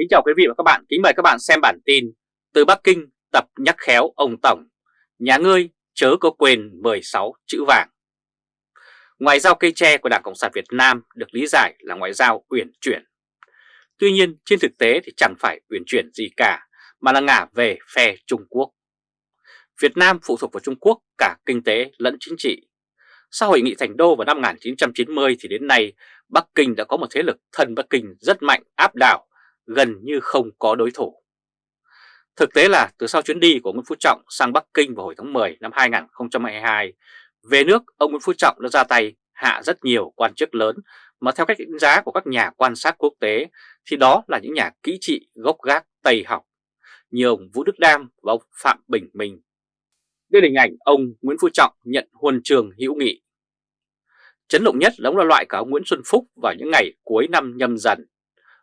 Kính chào quý vị và các bạn, kính mời các bạn xem bản tin Từ Bắc Kinh tập nhắc khéo ông Tổng. Nhà ngươi chớ có quên 16 chữ vàng. Ngoại giao cây tre của Đảng Cộng sản Việt Nam được lý giải là ngoại giao uyển chuyển. Tuy nhiên trên thực tế thì chẳng phải uyển chuyển gì cả mà là ngả về phe Trung Quốc. Việt Nam phụ thuộc vào Trung Quốc cả kinh tế lẫn chính trị. Sau hội nghị Thành Đô vào năm 1990 thì đến nay Bắc Kinh đã có một thế lực thân Bắc Kinh rất mạnh áp đảo gần như không có đối thủ. Thực tế là từ sau chuyến đi của Nguyễn Phú Trọng sang Bắc Kinh vào hồi tháng 10 năm 2022, về nước ông Nguyễn Phú Trọng đã ra tay hạ rất nhiều quan chức lớn mà theo cách đánh giá của các nhà quan sát quốc tế thì đó là những nhà kỹ trị gốc gác Tây học như ông Vũ Đức Đam và ông Phạm Bình Minh. Đây là hình ảnh ông Nguyễn Phú Trọng nhận huân trường hữu nghị. Chấn động nhất là ông là loại cả ông Nguyễn Xuân Phúc vào những ngày cuối năm nhâm dần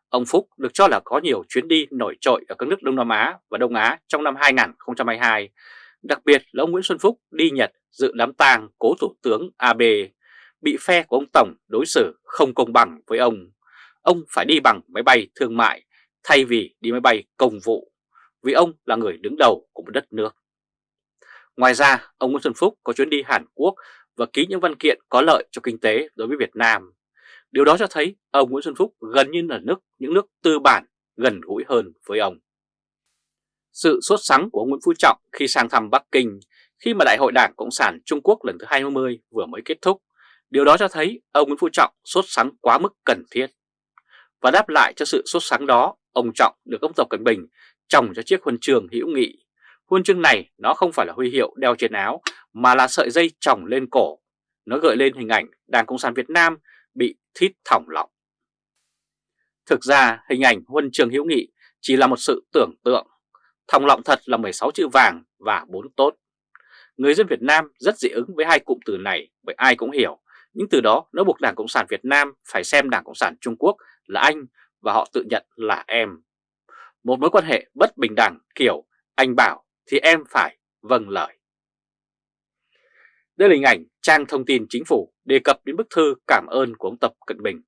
Ông Phúc được cho là có nhiều chuyến đi nổi trội ở các nước Đông Nam Á và Đông Á trong năm 2022. Đặc biệt là ông Nguyễn Xuân Phúc đi Nhật dự đám tang cố thủ tướng Abe, bị phe của ông Tổng đối xử không công bằng với ông. Ông phải đi bằng máy bay thương mại thay vì đi máy bay công vụ, vì ông là người đứng đầu của một đất nước. Ngoài ra, ông Nguyễn Xuân Phúc có chuyến đi Hàn Quốc và ký những văn kiện có lợi cho kinh tế đối với Việt Nam. Điều đó cho thấy ông Nguyễn Xuân Phúc gần như là nước những nước tư bản gần gũi hơn với ông. Sự sốt sắng của ông Nguyễn Phú Trọng khi sang thăm Bắc Kinh khi mà Đại hội Đảng Cộng sản Trung Quốc lần thứ 20 vừa mới kết thúc, điều đó cho thấy ông Nguyễn Phú Trọng sốt sắng quá mức cần thiết. Và đáp lại cho sự sốt sắng đó, ông Trọng được ông Tập Cận Bình trồng cho chiếc huân trường hữu nghị. Huân chương này nó không phải là huy hiệu đeo trên áo mà là sợi dây trồng lên cổ. Nó gợi lên hình ảnh Đảng Cộng sản Việt Nam bị thít thỏng lọng. Thực ra hình ảnh huân trường hữu nghị chỉ là một sự tưởng tượng, thòng lọng thật là 16 chữ vàng và 4 tốt. Người dân Việt Nam rất dị ứng với hai cụm từ này bởi ai cũng hiểu, những từ đó nó buộc Đảng Cộng sản Việt Nam phải xem Đảng Cộng sản Trung Quốc là anh và họ tự nhận là em. Một mối quan hệ bất bình đẳng kiểu anh bảo thì em phải vâng lời. Đây là hình ảnh trang thông tin chính phủ đề cập đến bức thư cảm ơn của ông Tập Cận Bình.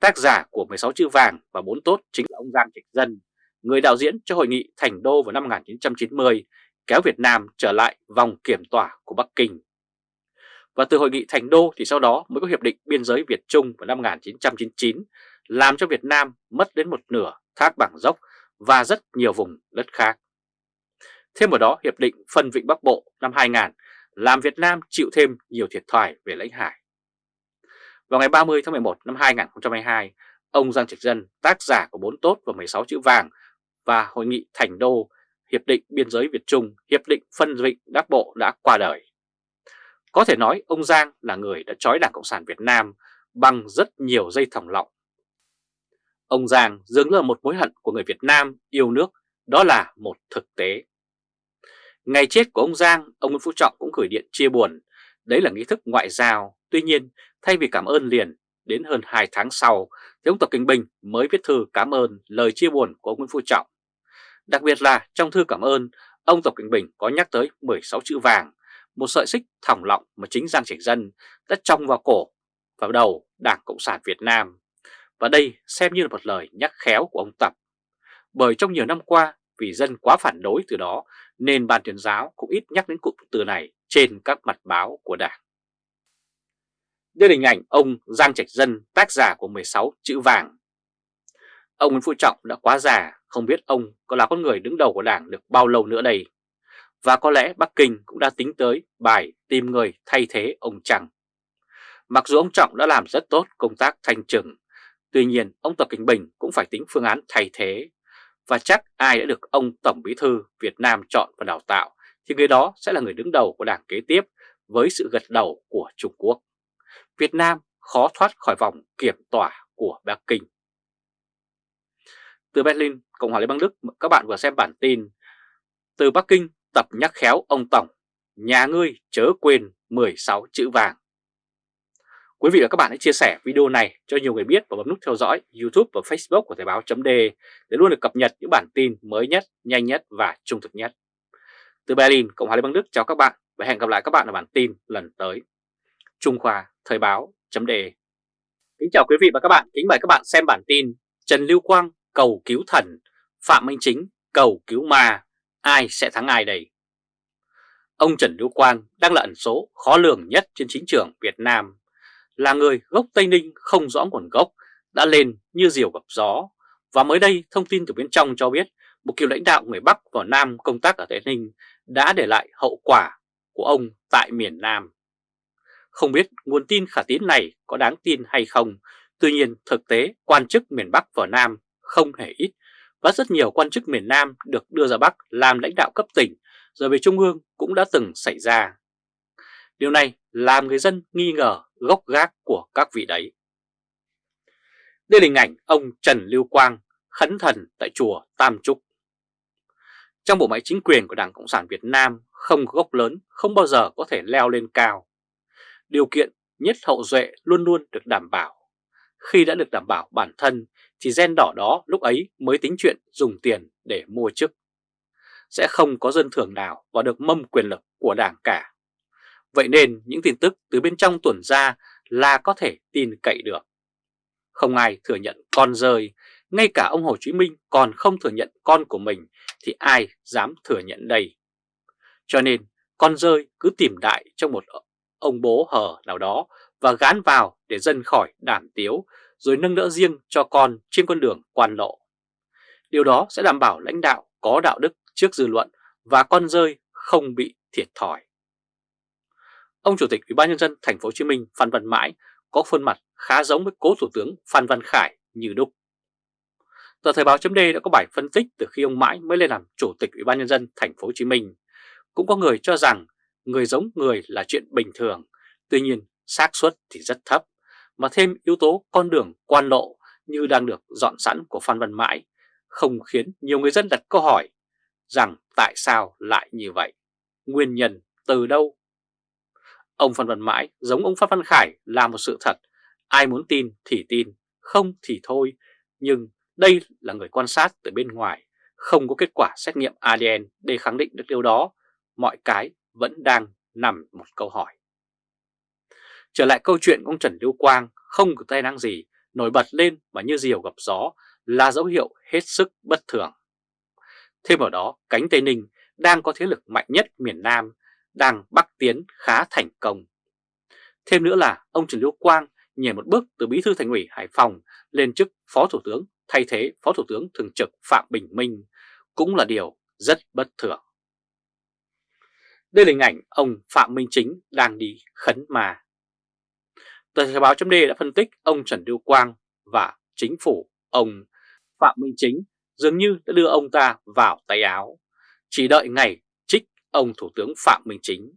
Tác giả của 16 chữ vàng và 4 tốt chính là ông Giang Trạch Dân, người đạo diễn cho hội nghị Thành Đô vào năm 1990, kéo Việt Nam trở lại vòng kiểm tỏa của Bắc Kinh. Và từ hội nghị Thành Đô thì sau đó mới có Hiệp định Biên giới Việt Trung vào năm 1999, làm cho Việt Nam mất đến một nửa thác bảng dốc và rất nhiều vùng đất khác. Thêm vào đó, Hiệp định Phân Vịnh Bắc Bộ năm 2000 làm Việt Nam chịu thêm nhiều thiệt thòi về lãnh hải. Vào ngày 30 tháng 11 năm 2022, ông Giang Trạch Dân, tác giả của 4 tốt và 16 chữ vàng và Hội nghị Thành Đô, Hiệp định Biên giới Việt Trung, Hiệp định Phân Vịnh Đắc Bộ đã qua đời. Có thể nói ông Giang là người đã trói Đảng Cộng sản Việt Nam bằng rất nhiều dây thòng lọng. Ông Giang dường như là một mối hận của người Việt Nam yêu nước, đó là một thực tế. Ngày chết của ông Giang, ông Nguyễn Phú Trọng cũng gửi điện chia buồn. Đấy là nghi thức ngoại giao. Tuy nhiên, thay vì cảm ơn liền, đến hơn 2 tháng sau, thì ông Tập Kinh Bình mới viết thư cảm ơn lời chia buồn của ông Nguyễn Phú Trọng. Đặc biệt là trong thư cảm ơn, ông Tập Kinh Bình có nhắc tới 16 chữ vàng, một sợi xích thỏng lọng mà chính Giang Trạch Dân đã trong vào cổ và đầu Đảng Cộng sản Việt Nam. Và đây xem như là một lời nhắc khéo của ông Tập. Bởi trong nhiều năm qua, vì dân quá phản đối từ đó nên ban tuyên giáo cũng ít nhắc đến cụm từ này trên các mặt báo của Đảng. Đây là hình ảnh ông Giang Trạch Dân, tác giả của 16 chữ vàng. Ông Nguyễn Phú Trọng đã quá già, không biết ông có là con người đứng đầu của Đảng được bao lâu nữa đây. Và có lẽ Bắc Kinh cũng đã tính tới bài tìm người thay thế ông Trăng. Mặc dù ông Trọng đã làm rất tốt công tác thanh trừng, tuy nhiên ông Tập Cảnh Bình cũng phải tính phương án thay thế và chắc ai đã được ông Tổng Bí Thư Việt Nam chọn và đào tạo thì người đó sẽ là người đứng đầu của đảng kế tiếp với sự gật đầu của Trung Quốc. Việt Nam khó thoát khỏi vòng kiểm tỏa của Bắc Kinh. Từ Berlin, Cộng hòa Liên bang Đức, các bạn vừa xem bản tin Từ Bắc Kinh tập nhắc khéo ông Tổng, nhà ngươi chớ quên 16 chữ vàng. Quý vị và các bạn hãy chia sẻ video này cho nhiều người biết và bấm nút theo dõi YouTube và Facebook của Thời báo.de để luôn được cập nhật những bản tin mới nhất, nhanh nhất và trung thực nhất. Từ Berlin, Cộng hòa Liên bang Đức chào các bạn và hẹn gặp lại các bạn ở bản tin lần tới. Trung Khoa Thời báo.de Kính chào quý vị và các bạn, kính mời các bạn xem bản tin Trần Lưu Quang cầu cứu thần, Phạm Minh Chính cầu cứu ma, ai sẽ thắng ai đây? Ông Trần Lưu Quang đang là ẩn số khó lường nhất trên chính trường Việt Nam, là người gốc Tây Ninh không rõ nguồn gốc đã lên như diều gặp gió. Và mới đây thông tin từ bên trong cho biết một cựu lãnh đạo người Bắc và Nam công tác ở Tây Ninh đã để lại hậu quả của ông tại miền Nam. Không biết nguồn tin khả tín này có đáng tin hay không, tuy nhiên thực tế quan chức miền Bắc và Nam không hề ít và rất nhiều quan chức miền Nam được đưa ra Bắc làm lãnh đạo cấp tỉnh rồi về Trung ương cũng đã từng xảy ra. Điều này làm người dân nghi ngờ gốc gác của các vị đấy. Đây là hình ảnh ông Trần Lưu Quang khấn thần tại chùa Tam Trúc. Trong bộ máy chính quyền của Đảng Cộng sản Việt Nam không có gốc lớn, không bao giờ có thể leo lên cao. Điều kiện nhất hậu duệ luôn luôn được đảm bảo. Khi đã được đảm bảo bản thân, thì gen đỏ đó lúc ấy mới tính chuyện dùng tiền để mua chức. Sẽ không có dân thường nào vào được mâm quyền lực của đảng cả. Vậy nên những tin tức từ bên trong tuần ra là có thể tin cậy được. Không ai thừa nhận con rơi, ngay cả ông Hồ Chí Minh còn không thừa nhận con của mình thì ai dám thừa nhận đây. Cho nên con rơi cứ tìm đại trong một ông bố hờ nào đó và gán vào để dân khỏi đảm tiếu rồi nâng đỡ riêng cho con trên con đường quan lộ. Điều đó sẽ đảm bảo lãnh đạo có đạo đức trước dư luận và con rơi không bị thiệt thòi. Ông Chủ tịch Ủy ban nhân dân thành phố Hồ Chí Minh Phan Văn Mãi có khuôn mặt khá giống với cố Thủ tướng Phan Văn Khải như đúc. Tờ Thời báo chấm đã có bài phân tích từ khi ông Mãi mới lên làm Chủ tịch Ủy ban nhân dân thành phố Hồ Chí Minh. Cũng có người cho rằng người giống người là chuyện bình thường, tuy nhiên xác suất thì rất thấp, mà thêm yếu tố con đường quan lộ như đang được dọn sẵn của Phan Văn Mãi, không khiến nhiều người dân đặt câu hỏi rằng tại sao lại như vậy, nguyên nhân từ đâu Ông Phan Văn Mãi giống ông Phan Văn Khải là một sự thật, ai muốn tin thì tin, không thì thôi. Nhưng đây là người quan sát từ bên ngoài, không có kết quả xét nghiệm ADN để khẳng định được điều đó, mọi cái vẫn đang nằm một câu hỏi. Trở lại câu chuyện ông Trần Lưu Quang không có tai năng gì, nổi bật lên mà như diều gặp gió là dấu hiệu hết sức bất thường. Thêm vào đó, cánh Tây Ninh đang có thế lực mạnh nhất miền Nam đang bắc tiến khá thành công. Thêm nữa là ông Trần Lưu Quang nhảy một bước từ bí thư thành ủy Hải Phòng lên chức phó thủ tướng, thay thế phó thủ tướng thường trực Phạm Bình Minh cũng là điều rất bất thường. Đây là hình ảnh ông Phạm Minh Chính đang đi khấn mà. Tờ Thời báo chấm đã phân tích ông Trần Lưu Quang và chính phủ ông Phạm Minh Chính dường như đã đưa ông ta vào tay áo. Chỉ đợi ngày ông Thủ tướng Phạm Minh Chính.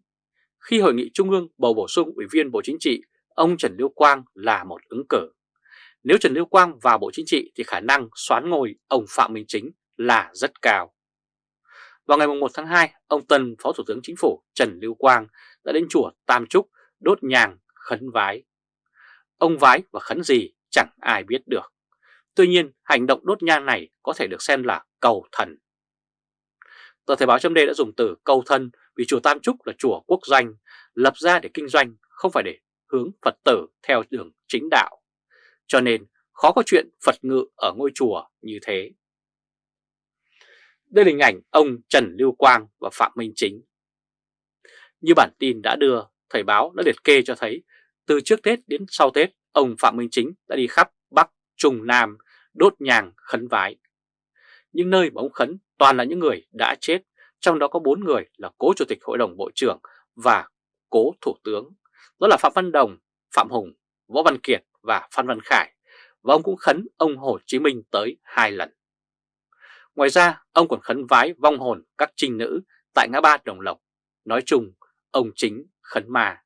Khi Hội nghị Trung ương bầu bổ sung Ủy viên Bộ Chính trị, ông Trần Lưu Quang là một ứng cử. Nếu Trần Lưu Quang vào Bộ Chính trị thì khả năng xoán ngôi ông Phạm Minh Chính là rất cao. Vào ngày 1 tháng 2, ông Tân Phó Thủ tướng Chính phủ Trần Lưu Quang đã đến chùa Tam Trúc đốt nhang khấn vái. Ông vái và khấn gì chẳng ai biết được. Tuy nhiên, hành động đốt nhang này có thể được xem là cầu thần Tờ Thời báo chấm đã dùng từ câu thân vì chùa Tam Trúc là chùa quốc doanh, lập ra để kinh doanh, không phải để hướng Phật tử theo đường chính đạo. Cho nên khó có chuyện Phật ngự ở ngôi chùa như thế. Đây là hình ảnh ông Trần Lưu Quang và Phạm Minh Chính. Như bản tin đã đưa, Thời báo đã liệt kê cho thấy từ trước Tết đến sau Tết, ông Phạm Minh Chính đã đi khắp Bắc, Trung, Nam, đốt nhàng, khấn vái. Những nơi mà ông khấn toàn là những người đã chết, trong đó có 4 người là cố Chủ tịch Hội đồng Bộ trưởng và cố Thủ tướng. Đó là Phạm Văn Đồng, Phạm Hùng, Võ Văn Kiệt và Phan Văn Khải. Và ông cũng khấn ông Hồ Chí Minh tới hai lần. Ngoài ra, ông còn khấn vái vong hồn các trinh nữ tại ngã ba Đồng Lộc. Nói chung, ông chính khấn ma.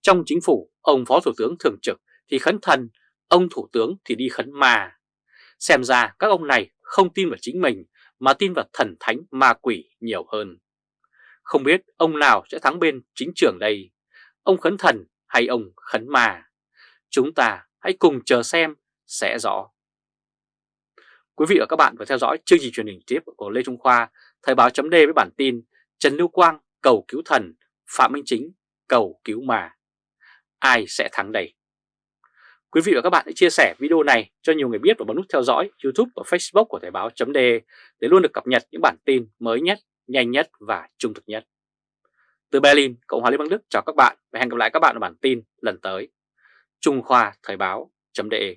Trong chính phủ, ông Phó Thủ tướng thường trực thì khấn thần, ông Thủ tướng thì đi khấn ma. Xem ra các ông này không tin vào chính mình mà tin vào thần thánh ma quỷ nhiều hơn. Không biết ông nào sẽ thắng bên chính trường đây, ông khấn thần hay ông khấn ma? Chúng ta hãy cùng chờ xem sẽ rõ. Quý vị và các bạn vừa theo dõi chương trình truyền hình tiếp của Lê Trung Khoa, Thời báo chấm với bản tin Trần Lưu Quang cầu cứu thần, Phạm Minh Chính cầu cứu mà, Ai sẽ thắng đây? Quý vị và các bạn hãy chia sẻ video này cho nhiều người biết và bấm nút theo dõi YouTube và Facebook của Thời báo.de để luôn được cập nhật những bản tin mới nhất, nhanh nhất và trung thực nhất. Từ Berlin, Cộng hòa Liên bang Đức chào các bạn và hẹn gặp lại các bạn ở bản tin lần tới. Trung Khoa Thời báo.de